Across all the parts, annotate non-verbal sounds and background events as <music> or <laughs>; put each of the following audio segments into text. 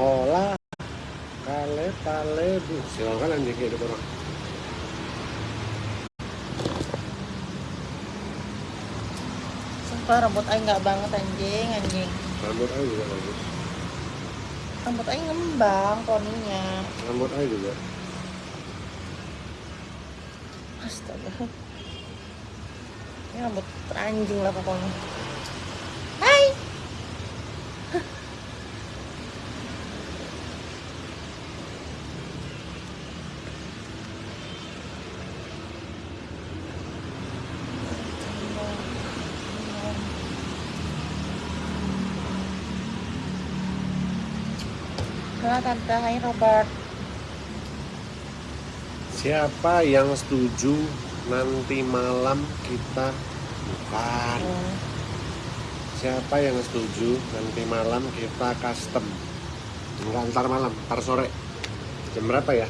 pola kale pale bu silakan anjing hidup orang Sumpah rambut aing nggak banget anjing, anjing. rambut aja juga bagus Rambut aing ngembang poninya. rambut aja juga Astaga. Ini rambut teranjing lah pokoknya. Hai. Halo tante, hai Robert. siapa yang setuju nanti malam kita bukan Hmm. siapa yang setuju nanti malam kita custom enggak ntar malam ntar sore jam berapa ya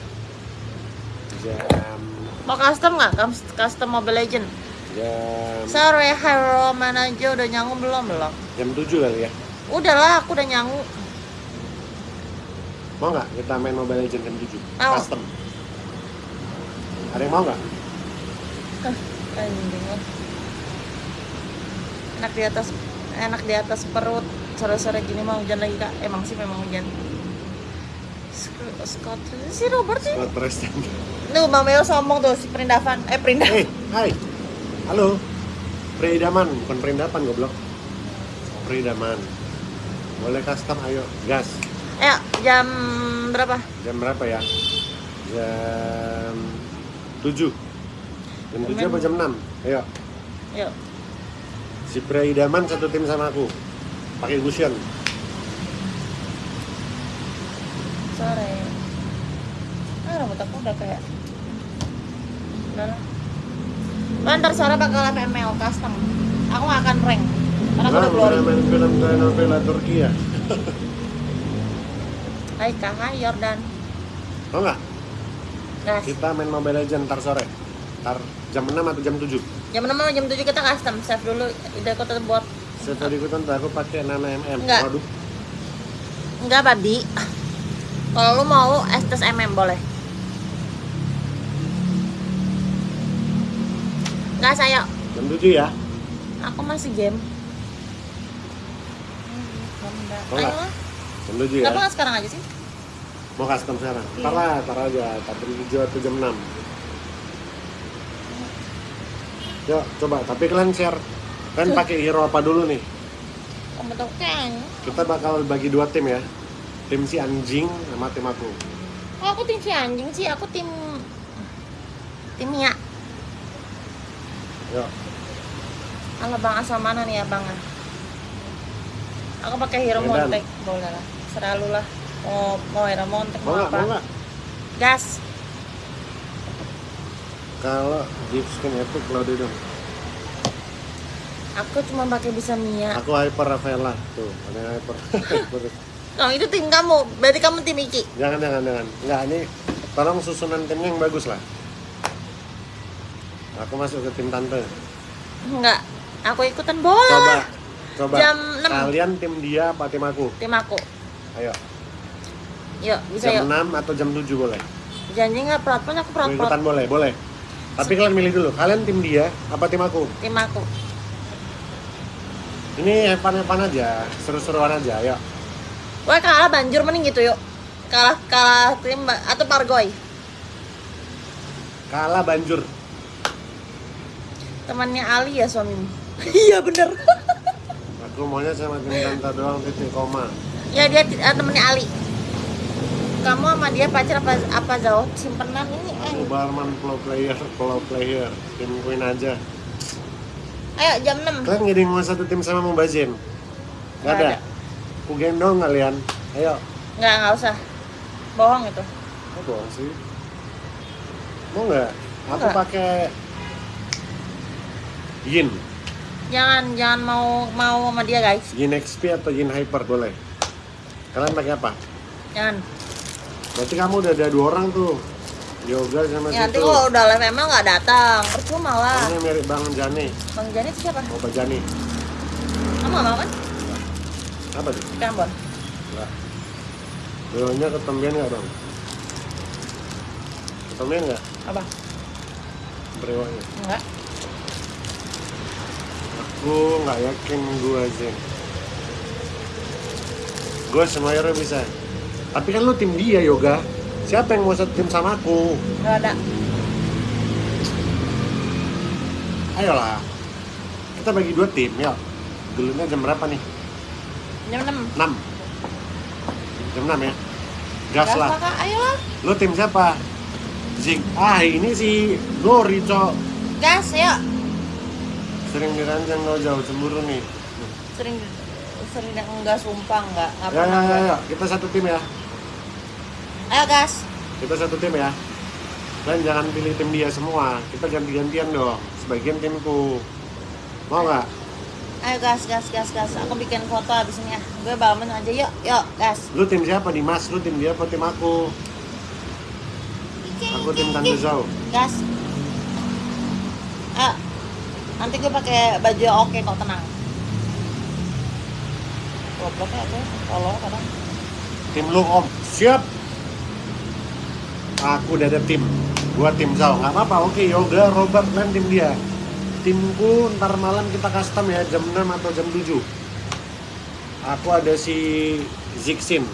jam Mau custom nggak? Cus- Custom Mobile Legend? jam Sorry, Hero mana aja udah nyangu belum belum? jam 7 kali ya Udahlah, aku udah nyangu. Mau nggak kita main mobile legend jam 7 Mau. custom ada yang mau nggak. Enak di atas, enak di atas perut. Sore-sore gini mau hujan lagi kak. Emang sih memang hujan. Scott, Scott, si Robert sih. buat presiden Tuh, Bang Meo sombong tuh si Perindavan. Eh, Perindavan. eh hai halo Preidaman bukan perindapan goblok Preidaman boleh custom ayo gas Ayo, jam berapa? jam berapa ya jam 7 jam 7 apa jam 6 ayo Yuk. si Preidaman satu tim sama aku pakai Gusion Sore. Ah, rambut aku udah kayak Udah lah. Ntar sore bakal FML custom. Aku gak akan rank. Karena aku udah glory. main film Turki ya <laughs> Hai kak, hai Jordan. mau nggak Gas. kita main Mobile Legends ntar sore ntar jam 6 atau jam 7 Jam 6 sama jam 7 kita custom. Save dulu. Udah aku buat. saya tadi ikutan tuh aku pakai Nana MM Nggak. waduh Enggak, Badi. Kalau lu mau estes MM boleh. Enggak, saya. jam 7 ya Aku masih game. Oh, Ayo 7 ya Kenapa nggak sekarang aja sih? mau custom sekarang Iya. ntar lah ntar aja jam 7 atau jam 6 yuk coba tapi kalian share kalian pakai hero apa dulu nih kita bakal bagi dua tim ya tim si anjing sama tim aku Oh, aku tim si anjing sih. Aku tim tim Mia. yuk Halo Bang, asal mana nih ya Bang? Aku pakai Hero Medan. Montek, boleh lah. Selalu lah. Mau mau Hero Montek mau mau apa? mau Gas. kalau gift skin itu Claudio dong Aku cuma pakai bisa Mia. aku hyper Rafaela tuh ada yang hyper. <laughs> Oh, itu tim kamu. Berarti kamu tim Iki. jangan jangan jangan nggak ini tolong susunan timnya yang bagus lah aku masuk ke tim tante Enggak. Aku ikutan bola. coba coba Jam 6. kalian tim dia apa tim aku Tim aku. Ayo Yuk, bisa jam yuk. 6 atau jam 7 boleh Janji nggak perot aku Mau ikutan boleh boleh tapi kalian milih dulu kalian tim dia apa tim aku Tim aku. ini evan-evan aja seru-seruan aja ayo Wah kalah banjur mending gitu yuk. Kalah kalah tim atau Pargoy. kalah banjur Temannya Ali ya suamimu. <laughs> iya bener. aku maunya sama tim tante doang titik koma ya dia eh, temennya Ali. Kamu sama dia pacar apa apa jauh simpenan ini? aku Ayo, barman pro player pro player tim queen aja ayo jam 6 kalian yang mau satu tim sama Mubazin Nggak nggak ada ada. aku gendong kalian ayo Nggak nggak usah. Bohong itu. Apa bohong sih mau nggak aku pakai Yin Jangan jangan mau mau sama dia guys. Yin XP atau Yin Hyper boleh kalian pakai apa Jangan. berarti kamu udah ada dua orang tuh yoga sama Ya, nanti situ kalau udah live memang nggak datang. Percuma lah. ini mirip Bang Jani Bang Jani itu siapa? Opa Jani Kamu nggak mau kan? apa tuh Kan Bon. Enggak. Dewannya ketombean nggak bang? Ketombean nggak? Apa? Brewanya. Enggak. Aku nggak yakin gua Zen. Gua sama Yoro bisa. Tapi kan lu tim dia yoga. Siapa yang mau satu tim sama aku? Enggak ada. Ayolah. Kita bagi dua tim ya. Dulunya jam berapa nih? Jam 6. 6 Jam 6 ya? Gas lah. Kak. Ayo lah. Lu tim siapa? Zig. Ah ini si Glory cok. Gas, yuk. Sering dirancang kau jauh cemburu nih. Sering sering enggak sumpah enggak. Enggak Ya ya pernah. ya, ya. kita satu tim ya. Ayo gas. Kita satu tim ya. Dan jangan pilih tim dia semua. Kita ganti-gantian dong. Sebagian timku. Mau nggak? Ayo gas, gas, gas, gas. Aku bikin foto abis ini ya. Gue bangun aja yuk, yuk, gas. Lu tim siapa nih Mas? Lu tim dia apa tim aku? Aku tim Tante Zhao. Gas. Ayo. Nanti gue pakai baju oke kok tenang. Aku, tolong kadang. Tim lu Om. Siap. Aku udah ada tim. Gua tim Zhao. Nggak apa-apa. Oke, Yoga, Robert, dan tim dia. Timku ntar malam kita custom ya jam 6 atau jam 7. Aku ada si Zixin.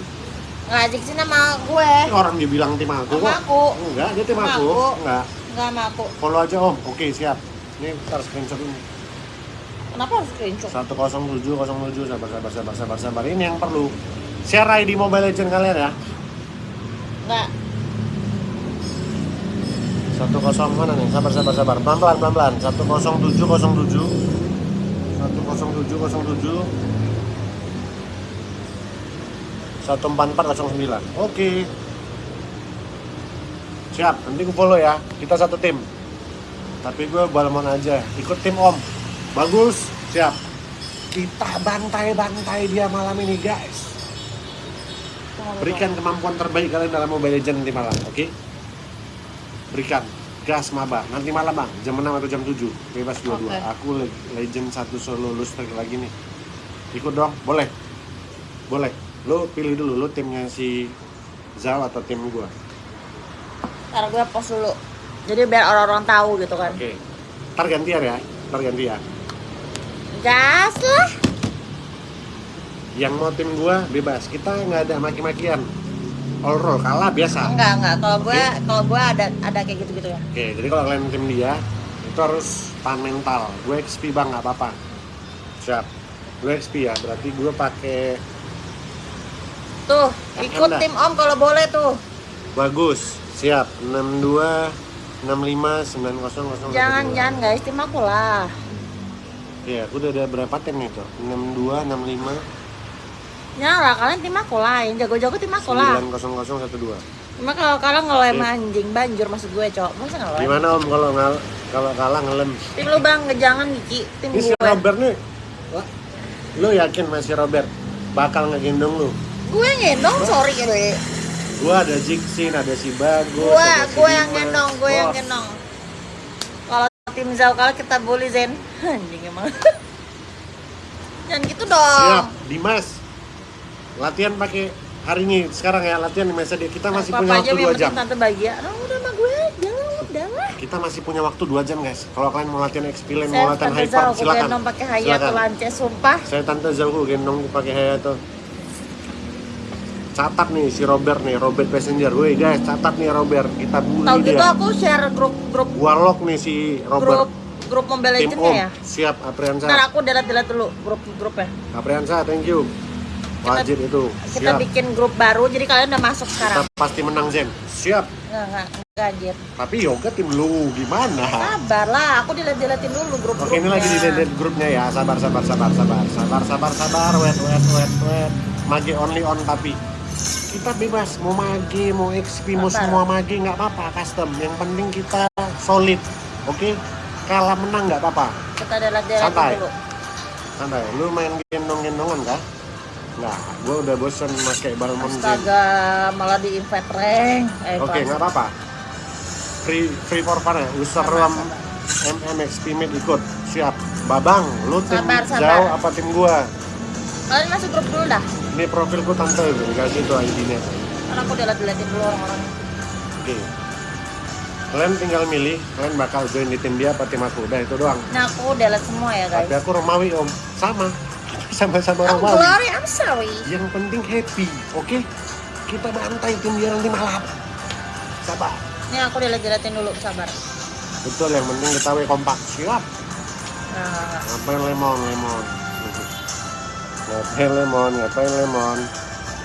Ngajak sih nama gue. Ini orang dibilang tim aku Sama kok. aku. Enggak, dia tim Sama aku. aku. Enggak. Enggak sama aku. Follow aja Om. Oke, siap. Ini ntar screenshot ini. Kenapa harus screenshot? 107 07 sabar sabar sabar sabar sabar. Ini yang perlu. Share ID Mobile Legend kalian ya. Enggak. 10 mana nih? Sabar sabar sabar. Pelan pelan pelan pelan. 10707 10707 14409. Oke. Siap, nanti gue follow ya. Kita satu tim. Tapi gue balmon aja. Ikut tim Om. Bagus. Siap. Kita bantai-bantai dia malam ini, guys. Berikan kemampuan terbaik kalian dalam Mobile Legends nanti malam, oke? Berikan gas maba nanti malam bang jam 6 atau jam 7 bebas dua-dua Oke. aku le- legend satu solo lustrik lagi nih ikut dong boleh boleh lu pilih dulu lu timnya si Zal atau tim gua Ntar gue post dulu. Jadi biar orang-orang tahu gitu kan. oke ntar gantian ya ntar gantian Gas lah. yang mau tim gua bebas kita nggak ada maki-makian all roll kalah biasa Enggak, enggak. Kalau gue kalau gue ada ada kayak gitu-gitu ya. Oke, jadi kalau kalian tim dia itu harus tahan mental. Gue XP bang, nggak apa-apa. Siap. Gue XP ya, berarti gue pakai Tuh, ikut enak. tim Om kalau boleh tuh. bagus. Siap. 62 65 90 Jangan jangan guys, tim aku lah. Iya, aku udah ada berapa tim itu? 62 65 Nyala kalian tim aku yang jago-jago tim aku lah. 90 12. Cuma kalau kalah ngelem Sip. anjing banjur maksud gue, Cok. Masa ngelem? Gimana Om kalau ngal kalau kalah ngelem? Tim lu Bang, jangan Giki, tim Ini si gue. Robert nih. Wah, Lu yakin masih Robert bakal ngegendong lu? Gue ngendong, sorry gue. Gua ada Jixin, ada si Bagus, Gue, si gue yang ngendong, gue yang Bos. Ngendong. Kalau kita bully Zen. <laughs> Anjing emang. Jangan gitu dong. Siap, Dimas. Latihan pakai hari ini sekarang ya latihan di mesa dia. Kita masih Apa punya aja waktu dua jam. Tante bahagia. Oh, udah sama gue, jangan udah lah. Kita masih punya waktu dua jam guys. Kalau kalian mau latihan Saya mau latihan Tante hyper, Zau, aku silakan. gendong pakai Hayato Silakan. lance, sumpah. Saya tante Zalku gendong pakai Hayato. Catat nih si Robert nih, Robert Passenger. Woi guys, catat nih Robert. Kita bully Tahu gitu dia. aku share grup grup Gua lock nih si grup Robert. grup Mobile Tim Legends ya. Siap, Apriansa. Ntar aku delete-delete dulu grup grupnya. Apriansa, thank you. Wajib itu. Kita Siap. bikin grup baru, jadi kalian udah masuk Kita sekarang. pasti menang Zen. Siap. Enggak, enggak, anjir. Tapi yoga tim lu gimana? Sabar lah, aku delete-deletin dulu grup-grupnya. Oke ini lagi di delete grupnya ya. Sabar sabar sabar sabar sabar sabar sabar. Wait wait wait wait. Mage only on tapi kita bebas mau mage mau XP mau semua mage nggak apa-apa custom. Yang penting kita solid. Oke kalah menang nggak apa-apa. Kita delete-deletin Santai. dulu. Santai. Lu main gendong-gendongan kah? Nah, gue udah bosen pakai Balmond Zen. Astaga, malah di invite rank. Eh, Oke, kelas. nggak apa-apa. Free free for fun ya. User sabar. MMXP Mid ikut. Siap. Babang, lu tim Sabar, sabar. jauh apa tim gua? Kalian masuk grup dulu dah. Ini profilku tante dikasih tuh ID-nya. Karena aku delete-deletin dulu orang-orang. Oke. Kalian tinggal milih, kalian bakal join di tim dia apa tim aku. Udah itu doang. Nah, aku delete semua ya, Tapi guys. aku Romawi om, sama. <laughs> Sama-sama I'm Romawi. glory, I'm sorry. Yang penting happy, oke? Kita bantai tim dia nanti malam. Sabar. Ini aku delete-deletin dulu, sabar. Betul, yang penting kita we kompak. Siap. Nah, Ngapain lemon, lemon? Ngapain lemon, ngapain lemon?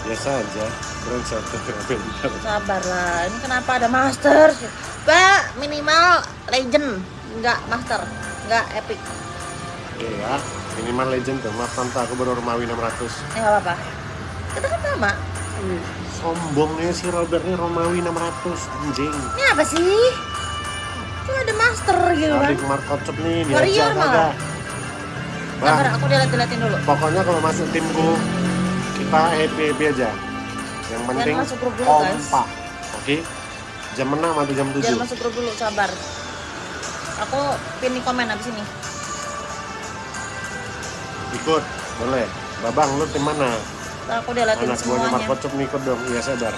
Biasa aja. Keren satu, ngapain bicara. sabar lah. Ini kenapa ada master? Pak, minimal legend, enggak master, enggak epic. Oke ya, minimal legend tuh. Maaf tante, aku baru Romawi 600. Eh, nggak apa-apa. Kita kan sama. Sombongnya si Robert nih Romawi 600 anjing. Ini apa sih? Cuma ada master gitu kan. Adik Markocop nih Warrior diajak malah. Sabar, Bang, aku delete-deletin dulu. pokoknya kalau masuk timku kita happy happy aja. Yang penting masuk grup dulu, guys. kompak. Oke? Jam 6 atau jam 7? Jangan masuk grup dulu, sabar. Aku pin di komen abis ini. Ikut, boleh. Babang, lu tim mana? Aku deletin Anak buahnya semuanya. Markocop nih ikut dong. Iya sadar.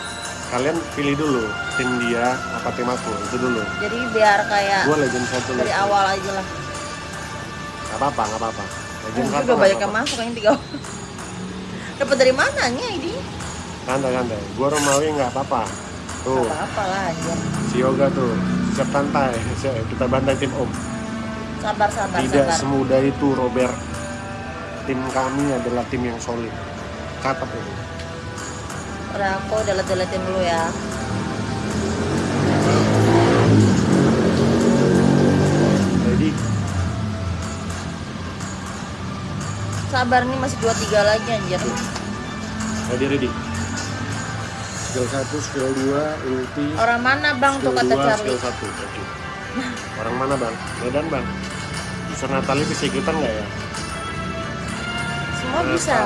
Kalian pilih dulu tim dia apa tim aku itu dulu. Jadi biar kayak Gue legend satu dari awal aja lah. Gak apa-apa, gak apa-apa. Udah nggak banyak yang apa-apa. masuk yang tiga. Dapat dari mananya ini? Santai santai. Gue Romawi nggak apa-apa. Tuh, Apa apa lah aja. si Yoga tuh siap santai. Siap, Kita bantai tim Om. Sabar sabar Tidak sabar. semudah itu Robert. Tim kami adalah tim yang solid. Catat ini. Udah aku delete-deletin dulu ya. Sabar nih masih 23 lagi anjir. ready ready. Skill 1, skill 2, ulti. Orang mana bang tuh kata 2, Charlie? skill 1. Oke. Orang mana bang? Medan bang. Bisa Natali bisa ikutan nggak ya? Semua bisa.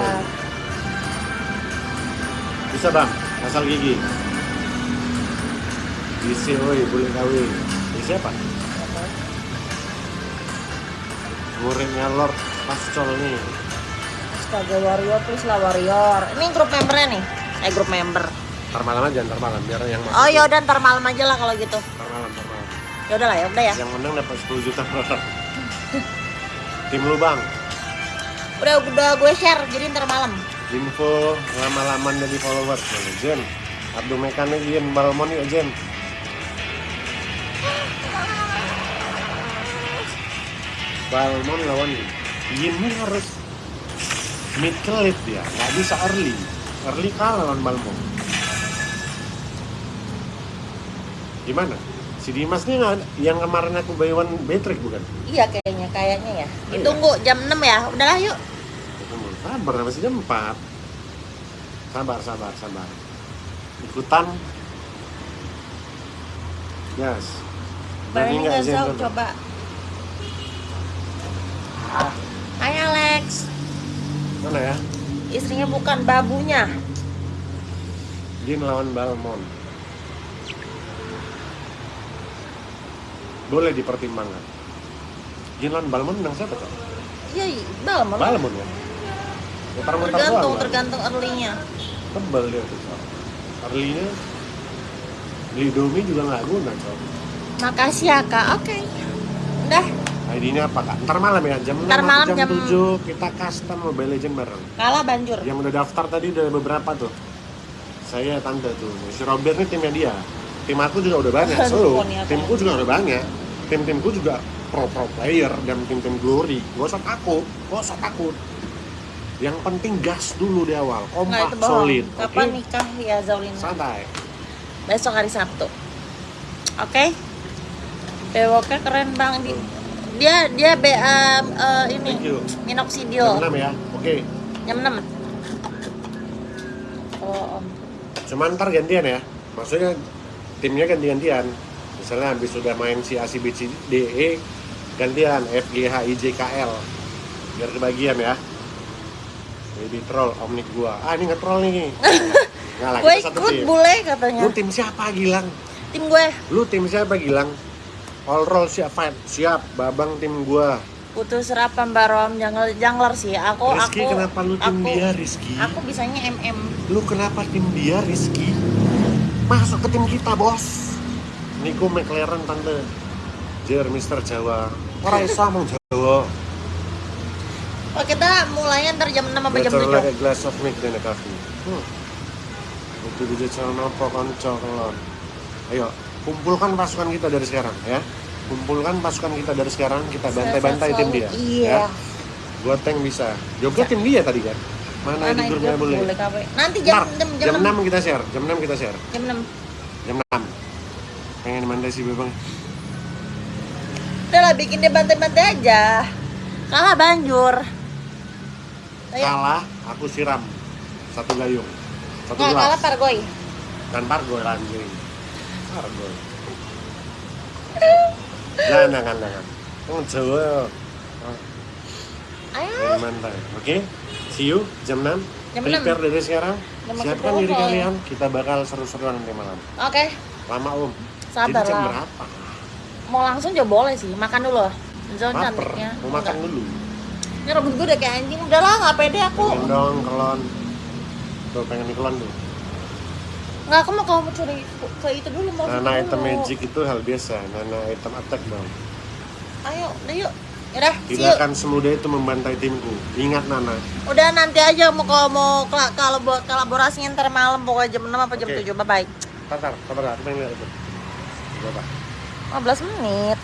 Bisa bang, asal gigi. Bisa, oi, boleh kawin. Ini siapa? Muridnya Lord Pascol nih. Astaga warrior please lah warrior. Ini grup membernya nih. Eh grup member. Ntar malam aja, ntar malam biar yang masuk. Oh yaudah ntar malam aja lah kalau gitu. Ntar malam, ntar malam. Yaudah lah ya udah ya. Yang menang dapat 10 juta orang. <laughs> Tim lu bang, Udah udah gue share jadi ntar malam. info lama-laman dari followers mana Jen? Abdu Mekanik Jen, Balmon yuk Jen. Balmon lawan Yin harus mid ke late ya, nggak bisa early. Early kalah lawan Balmon. Gimana? Si Dimas nih nggak- yang kemarin aku buy one bukan? Iya kayaknya kayaknya ya. Iya. Ditunggu jam 6 ya. Udahlah yuk. Sabar, masih jam 4 Sabar, sabar, sabar Ikutan Yes Berani nggak coba. Hai Alex. Mana ya? Istrinya bukan babunya. Jin lawan Balmon Boleh dipertimbangkan Jin lawan Balmon menang siapa tuh? Iya, Balmon. Balmon ya? Mutar-mutar Tergantung, doang, tergantung early-nya. Tebel dia tuh Cok. Early-nya Beli Domi juga nggak guna Cok. Makasih ya kak. Oke. Udah. ID-nya apa kak? Ntar malam ya, jam 6 Ntar malam jam, jam- 7 kita custom Mobile Legend bareng Kalah banjur. Yang udah daftar tadi udah beberapa tuh Saya tante tuh, si Robert nih timnya dia Tim aku juga udah banyak, Aduh, so poni apa timku juga udah banyak Tim-timku juga pro-pro player dan tim-tim glory Gak usah takut, gak usah takut Yang penting gas dulu di awal, kompak, bohong. solid Kapan oke? nikah ya Zaulina? Santai Besok hari Sabtu. Oke. Bewoknya keren bang. Di- dia dia BA eh, ini Thank you minoxidil Jam 6 ya, oke jam 6 oh om Cuman ntar gantian ya. Maksudnya timnya ganti-gantian. Misalnya habis sudah main si ACBC DE gantian FGHIJKL biar kebagian ya. Baby troll omnik gua. Ah ini nge-troll nih. <laughs> Enggak lah, gue ikut tim. bule katanya Lu tim siapa Gilang? tim gue Lu tim siapa Gilang? All roll siap fight, siap. Babang tim gua. Butuh serapan barom jungler, jungler sih. Aku Rizky aku kenapa lu tim aku, dia Rizky? Aku bisanya MM. Lu kenapa tim dia Rizky? Masuk ke tim kita bos. Niku McLaren tante. Jer Mister Jawa. Orang iso mau Jawa. Oh, kita mulainya ntar jam 6 apa jam Better 7? like a glass of milk than a coffee. Hmm. Itu bisa calon apa konco kelon. Ayo, kumpulkan pasukan kita dari sekarang ya. Kumpulkan pasukan kita dari sekarang, kita bantai-bantai tim dia. Iya. Ya. Gua tank bisa. Juga tim dia tadi kan. Mana, di Mana grupnya itu boleh? Nanti jam Ntar, jam, jam, jam, 6 kita share. Jam 6 kita share. Jam 6. Jam 6. Pengen mandai si Bebang. Udah lah bikin dia bantai-bantai aja. Kalah banjur. Ayo. Kalah, aku siram. Satu gayung. Satu Nggak gelas. kalah Pargoy. Dan pargoy anjing. Pargoy. Jangan, jangan, jangan. Yang Jawa. Ayo. Main mantai. Oke? See you jam 6. Jam Prepare dari sekarang. Jam Siapkan diri kalian. Kita bakal seru-seruan nanti malam. Oke. Lama om. Sabar Jadi jam lah. berapa? Mau langsung juga boleh sih. Makan dulu. Zon Laper. cantiknya. Mau makan Enggak. dulu. Ini rambut gue udah kayak anjing. Udah lah nggak pede aku. Pengen dong kelon. Tuh pengen kelon tuh. Nggak aku mau kamu curi ke itu dulu mau. Nana dulu. item magic itu hal biasa. Nana item attack dong. Ayo, udah yuk. Yaudah, Tidak akan semudah itu membantai timku. Ingat Nana. Udah nanti aja mau kalau mau kalau buat kolaborasinya ntar malam pokoknya jam 6 apa jam Oke. 7. Bye bye. Tatar, tatar, aku pengen lihat itu. Berapa? 15 menit.